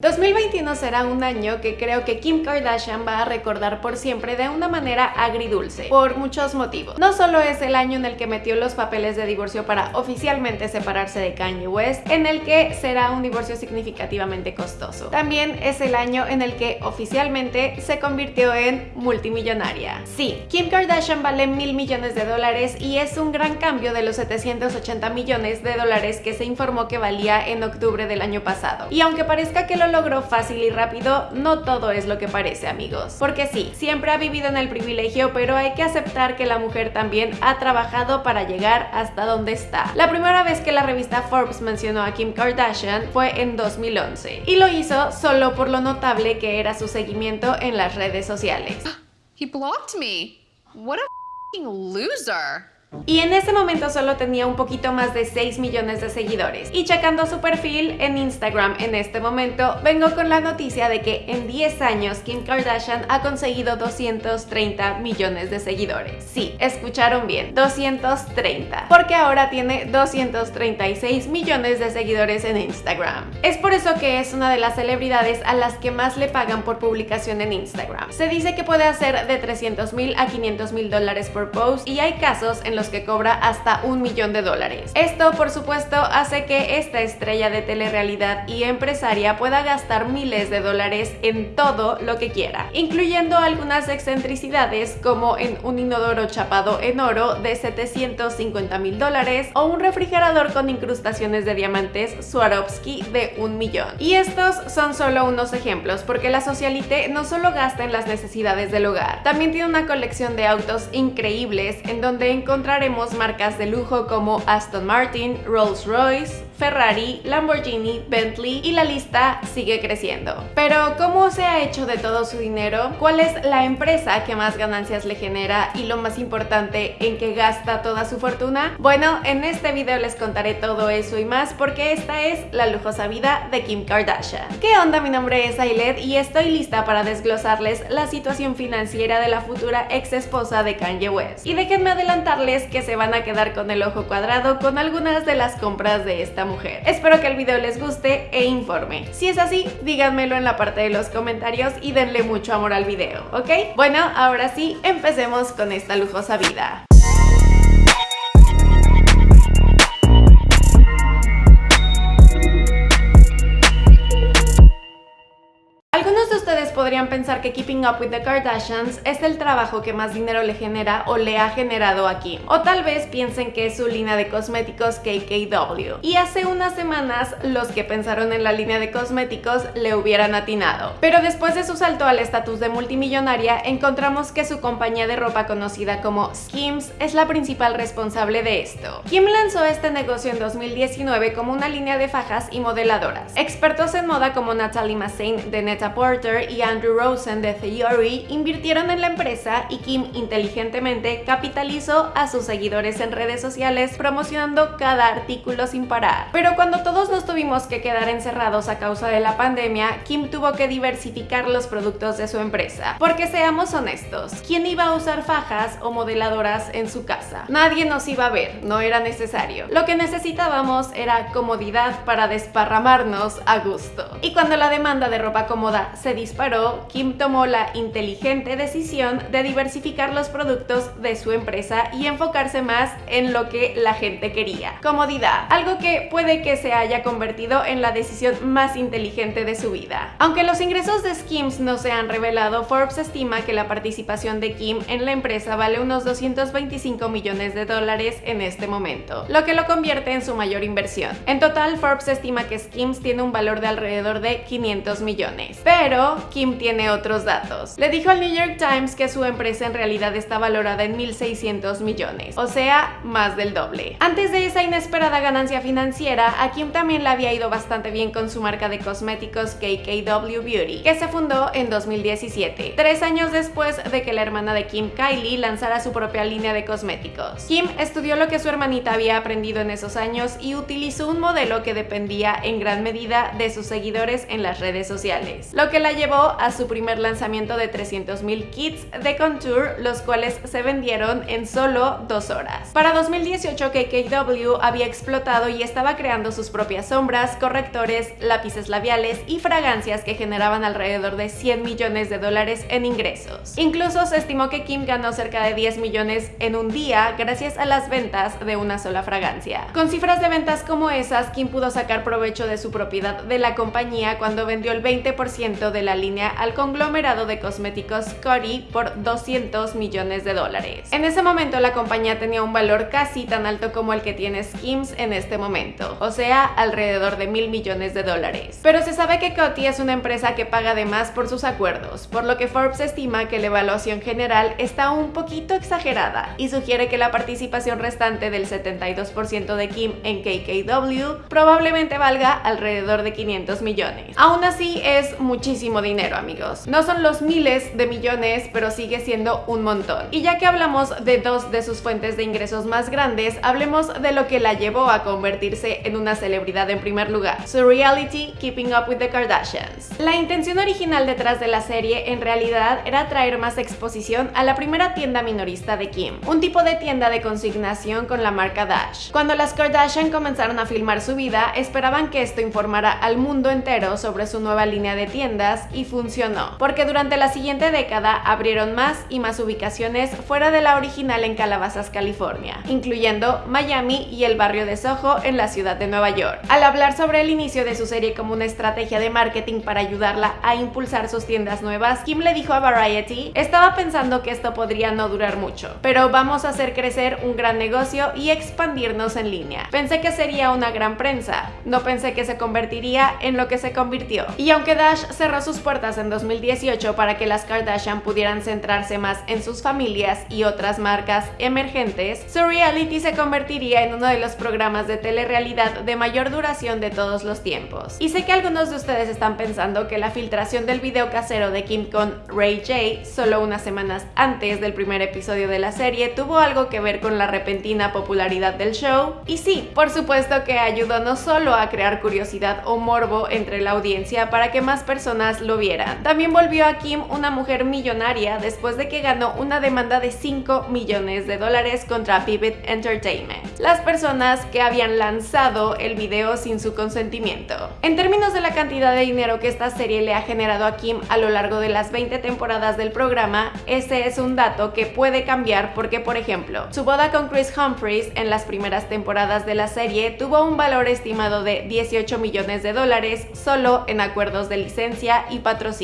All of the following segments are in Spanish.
2021 será un año que creo que Kim Kardashian va a recordar por siempre de una manera agridulce, por muchos motivos. No solo es el año en el que metió los papeles de divorcio para oficialmente separarse de Kanye West, en el que será un divorcio significativamente costoso. También es el año en el que oficialmente se convirtió en multimillonaria. Sí, Kim Kardashian vale mil millones de dólares y es un gran cambio de los 780 millones de dólares que se informó que valía en octubre del año pasado. Y aunque parezca que lo logró fácil y rápido, no todo es lo que parece amigos. Porque sí, siempre ha vivido en el privilegio, pero hay que aceptar que la mujer también ha trabajado para llegar hasta donde está. La primera vez que la revista Forbes mencionó a Kim Kardashian fue en 2011 y lo hizo solo por lo notable que era su seguimiento en las redes sociales. He blocked me. What a loser. Y en ese momento solo tenía un poquito más de 6 millones de seguidores. Y checando su perfil en Instagram en este momento, vengo con la noticia de que en 10 años Kim Kardashian ha conseguido 230 millones de seguidores. Sí, escucharon bien, 230. Porque ahora tiene 236 millones de seguidores en Instagram. Es por eso que es una de las celebridades a las que más le pagan por publicación en Instagram. Se dice que puede hacer de 300 mil a 500 mil dólares por post y hay casos en los que cobra hasta un millón de dólares. Esto, por supuesto, hace que esta estrella de telerrealidad y empresaria pueda gastar miles de dólares en todo lo que quiera, incluyendo algunas excentricidades como en un inodoro chapado en oro de 750 mil dólares o un refrigerador con incrustaciones de diamantes Swarovski de un millón. Y estos son solo unos ejemplos, porque la socialite no solo gasta en las necesidades del hogar, también tiene una colección de autos increíbles en donde encontramos encontraremos marcas de lujo como Aston Martin, Rolls-Royce, Ferrari, Lamborghini, Bentley y la lista sigue creciendo. Pero ¿cómo se ha hecho de todo su dinero? ¿Cuál es la empresa que más ganancias le genera y lo más importante en que gasta toda su fortuna? Bueno, en este video les contaré todo eso y más porque esta es la lujosa vida de Kim Kardashian. ¿Qué onda? Mi nombre es Ailet y estoy lista para desglosarles la situación financiera de la futura ex esposa de Kanye West. Y déjenme adelantarles que se van a quedar con el ojo cuadrado con algunas de las compras de esta mujer. Espero que el video les guste e informe. Si es así, díganmelo en la parte de los comentarios y denle mucho amor al video, ¿ok? Bueno, ahora sí, empecemos con esta lujosa vida. Podrían pensar que Keeping Up with the Kardashians es el trabajo que más dinero le genera o le ha generado a Kim. O tal vez piensen que es su línea de cosméticos KKW. Y hace unas semanas los que pensaron en la línea de cosméticos le hubieran atinado. Pero después de su salto al estatus de multimillonaria, encontramos que su compañía de ropa conocida como Skims es la principal responsable de esto. Kim lanzó este negocio en 2019 como una línea de fajas y modeladoras. Expertos en moda como Natalie Massain de Netta Porter y Andrew Rosen de Theory invirtieron en la empresa y Kim inteligentemente capitalizó a sus seguidores en redes sociales promocionando cada artículo sin parar. Pero cuando todos nos tuvimos que quedar encerrados a causa de la pandemia, Kim tuvo que diversificar los productos de su empresa. Porque seamos honestos, ¿quién iba a usar fajas o modeladoras en su casa? Nadie nos iba a ver, no era necesario. Lo que necesitábamos era comodidad para desparramarnos a gusto. Y cuando la demanda de ropa cómoda se disparó, Kim tomó la inteligente decisión de diversificar los productos de su empresa y enfocarse más en lo que la gente quería. Comodidad, algo que puede que se haya convertido en la decisión más inteligente de su vida. Aunque los ingresos de Skims no se han revelado, Forbes estima que la participación de Kim en la empresa vale unos 225 millones de dólares en este momento, lo que lo convierte en su mayor inversión. En total, Forbes estima que Skims tiene un valor de alrededor de 500 millones, pero Kim tiene otros datos. Le dijo al New York Times que su empresa en realidad está valorada en 1.600 millones, o sea, más del doble. Antes de esa inesperada ganancia financiera, a Kim también le había ido bastante bien con su marca de cosméticos KKW Beauty, que se fundó en 2017, tres años después de que la hermana de Kim, Kylie, lanzara su propia línea de cosméticos. Kim estudió lo que su hermanita había aprendido en esos años y utilizó un modelo que dependía en gran medida de sus seguidores en las redes sociales, lo que la llevó a su primer lanzamiento de 300.000 kits de contour, los cuales se vendieron en solo dos horas. Para 2018 KKW había explotado y estaba creando sus propias sombras, correctores, lápices labiales y fragancias que generaban alrededor de 100 millones de dólares en ingresos. Incluso se estimó que Kim ganó cerca de 10 millones en un día gracias a las ventas de una sola fragancia. Con cifras de ventas como esas, Kim pudo sacar provecho de su propiedad de la compañía cuando vendió el 20% de la línea al conglomerado de cosméticos Coty por 200 millones de dólares. En ese momento la compañía tenía un valor casi tan alto como el que tiene Skims en este momento, o sea, alrededor de mil millones de dólares. Pero se sabe que Coty es una empresa que paga de más por sus acuerdos, por lo que Forbes estima que la evaluación general está un poquito exagerada y sugiere que la participación restante del 72% de Kim en KKW probablemente valga alrededor de 500 millones. Aún así es muchísimo dinero amigos. No son los miles de millones, pero sigue siendo un montón. Y ya que hablamos de dos de sus fuentes de ingresos más grandes, hablemos de lo que la llevó a convertirse en una celebridad en primer lugar, su reality Keeping Up with the Kardashians. La intención original detrás de la serie en realidad era traer más exposición a la primera tienda minorista de Kim, un tipo de tienda de consignación con la marca Dash. Cuando las Kardashian comenzaron a filmar su vida, esperaban que esto informara al mundo entero sobre su nueva línea de tiendas y funcionó, porque durante la siguiente década abrieron más y más ubicaciones fuera de la original en Calabasas, California, incluyendo Miami y el barrio de Soho en la ciudad de Nueva York. Al hablar sobre el inicio de su serie como una estrategia de marketing para ayudarla a impulsar sus tiendas nuevas, Kim le dijo a Variety, estaba pensando que esto podría no durar mucho, pero vamos a hacer crecer un gran negocio y expandirnos en línea. Pensé que sería una gran prensa, no pensé que se convertiría en lo que se convirtió. Y aunque Dash cerró sus puertas en 2018 para que las Kardashian pudieran centrarse más en sus familias y otras marcas emergentes, su reality se convertiría en uno de los programas de telerrealidad de mayor duración de todos los tiempos. Y sé que algunos de ustedes están pensando que la filtración del video casero de Kim con Ray J solo unas semanas antes del primer episodio de la serie tuvo algo que ver con la repentina popularidad del show. Y sí, por supuesto que ayudó no solo a crear curiosidad o morbo entre la audiencia para que más personas lo vieran, también volvió a Kim una mujer millonaria después de que ganó una demanda de 5 millones de dólares contra Vivid Entertainment, las personas que habían lanzado el video sin su consentimiento. En términos de la cantidad de dinero que esta serie le ha generado a Kim a lo largo de las 20 temporadas del programa, ese es un dato que puede cambiar porque, por ejemplo, su boda con Chris Humphries en las primeras temporadas de la serie tuvo un valor estimado de 18 millones de dólares solo en acuerdos de licencia y patrocinio.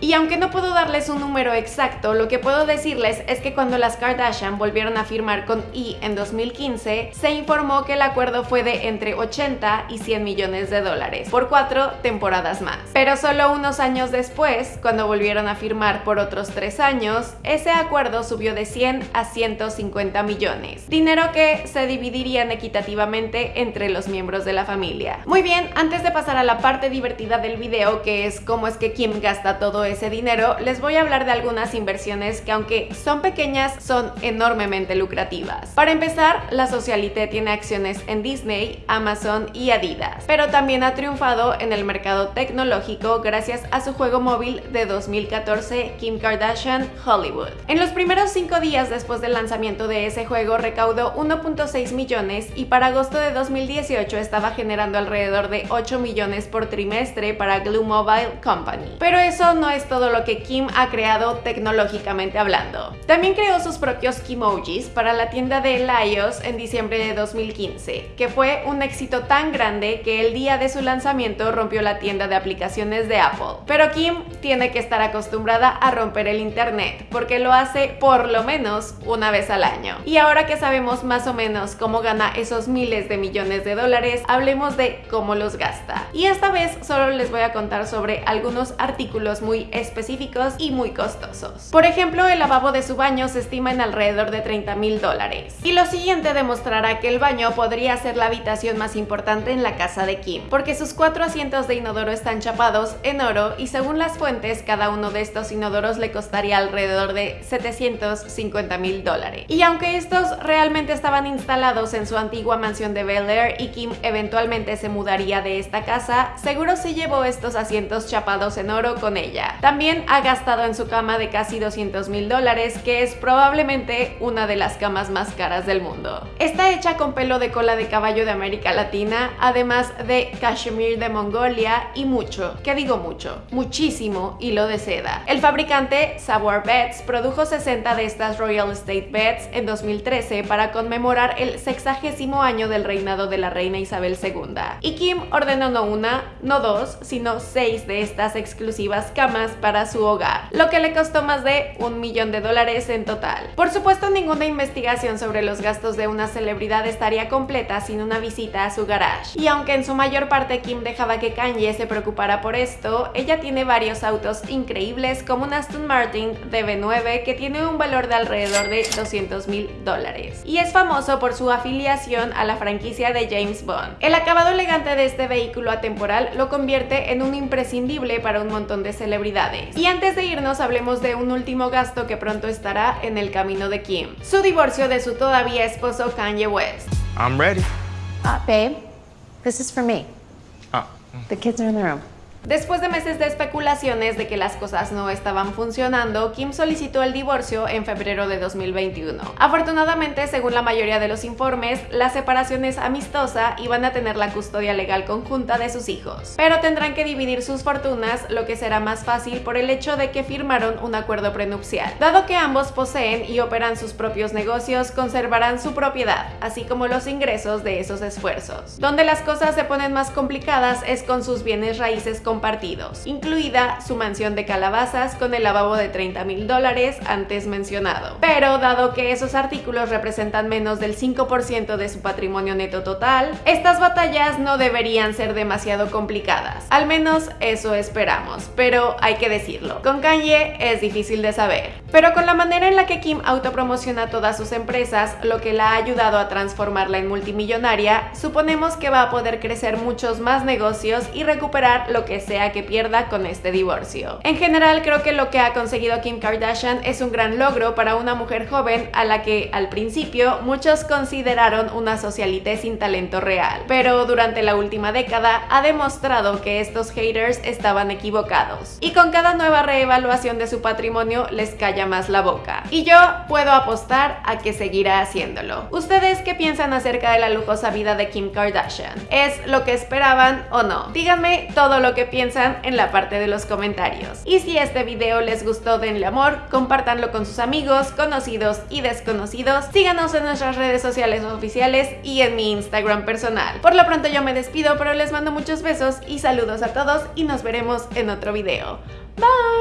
Y aunque no puedo darles un número exacto, lo que puedo decirles es que cuando las Kardashian volvieron a firmar con E en 2015, se informó que el acuerdo fue de entre 80 y 100 millones de dólares por cuatro temporadas más. Pero solo unos años después, cuando volvieron a firmar por otros tres años, ese acuerdo subió de 100 a 150 millones, dinero que se dividirían equitativamente entre los miembros de la familia. Muy bien, antes de pasar a la parte divertida del video, que es cómo es que Kim gasta todo ese dinero, les voy a hablar de algunas inversiones que aunque son pequeñas, son enormemente lucrativas. Para empezar, la Socialité tiene acciones en Disney, Amazon y Adidas, pero también ha triunfado en el mercado tecnológico gracias a su juego móvil de 2014 Kim Kardashian Hollywood. En los primeros cinco días después del lanzamiento de ese juego recaudó 1.6 millones y para agosto de 2018 estaba generando alrededor de 8 millones por trimestre para Glue Mobile Company. Pero eso no es todo lo que Kim ha creado tecnológicamente hablando. También creó sus propios Kimojis para la tienda de iOS en diciembre de 2015, que fue un éxito tan grande que el día de su lanzamiento rompió la tienda de aplicaciones de Apple. Pero Kim tiene que estar acostumbrada a romper el internet, porque lo hace por lo menos una vez al año. Y ahora que sabemos más o menos cómo gana esos miles de millones de dólares, hablemos de cómo los gasta. Y esta vez solo les voy a contar sobre algunos artículos muy específicos y muy costosos. Por ejemplo, el lavabo de su baño se estima en alrededor de 30 mil dólares. Y lo siguiente demostrará que el baño podría ser la habitación más importante en la casa de Kim, porque sus cuatro asientos de inodoro están chapados en oro y según las fuentes, cada uno de estos inodoros le costaría alrededor de 750 mil dólares. Y aunque estos realmente estaban instalados en su antigua mansión de Bel Air y Kim eventualmente se mudaría de esta casa, seguro se llevó estos asientos chapados en oro oro con ella. También ha gastado en su cama de casi 200 mil dólares, que es probablemente una de las camas más caras del mundo. Está hecha con pelo de cola de caballo de América Latina, además de cashmere de Mongolia y mucho, que digo mucho, muchísimo hilo de seda. El fabricante Savoir Beds produjo 60 de estas Royal State Beds en 2013 para conmemorar el sexagésimo año del reinado de la reina Isabel II. Y Kim ordenó no una, no dos, sino seis de estas exclusivas camas para su hogar, lo que le costó más de un millón de dólares en total. Por supuesto, ninguna investigación sobre los gastos de una celebridad estaría completa sin una visita a su garage. Y aunque en su mayor parte Kim dejaba que Kanye se preocupara por esto, ella tiene varios autos increíbles como un Aston Martin DB9 que tiene un valor de alrededor de 200 mil dólares. Y es famoso por su afiliación a la franquicia de James Bond. El acabado elegante de este vehículo atemporal lo convierte en un imprescindible para un montón de celebridades. Y antes de irnos hablemos de un último gasto que pronto estará en el camino de Kim. Su divorcio de su todavía esposo Kanye West. I'm ready. Uh, babe, this is for me. Oh. The kids are in the room. Después de meses de especulaciones de que las cosas no estaban funcionando, Kim solicitó el divorcio en febrero de 2021. Afortunadamente, según la mayoría de los informes, la separación es amistosa y van a tener la custodia legal conjunta de sus hijos. Pero tendrán que dividir sus fortunas, lo que será más fácil por el hecho de que firmaron un acuerdo prenupcial. Dado que ambos poseen y operan sus propios negocios, conservarán su propiedad, así como los ingresos de esos esfuerzos. Donde las cosas se ponen más complicadas es con sus bienes raíces compartidos, incluida su mansión de calabazas con el lavabo de 30 mil dólares antes mencionado. Pero dado que esos artículos representan menos del 5% de su patrimonio neto total, estas batallas no deberían ser demasiado complicadas. Al menos eso esperamos, pero hay que decirlo. Con Kanye es difícil de saber. Pero con la manera en la que Kim autopromociona todas sus empresas, lo que la ha ayudado a transformarla en multimillonaria, suponemos que va a poder crecer muchos más negocios y recuperar lo que sea que pierda con este divorcio. En general creo que lo que ha conseguido Kim Kardashian es un gran logro para una mujer joven a la que al principio muchos consideraron una socialité sin talento real, pero durante la última década ha demostrado que estos haters estaban equivocados y con cada nueva reevaluación de su patrimonio les calla más la boca. Y yo puedo apostar a que seguirá haciéndolo. ¿Ustedes qué piensan acerca de la lujosa vida de Kim Kardashian? ¿Es lo que esperaban o no? Díganme todo lo que piensan en la parte de los comentarios. Y si este video les gustó, denle amor, compártanlo con sus amigos, conocidos y desconocidos. Síganos en nuestras redes sociales oficiales y en mi Instagram personal. Por lo pronto yo me despido, pero les mando muchos besos y saludos a todos y nos veremos en otro video. Bye!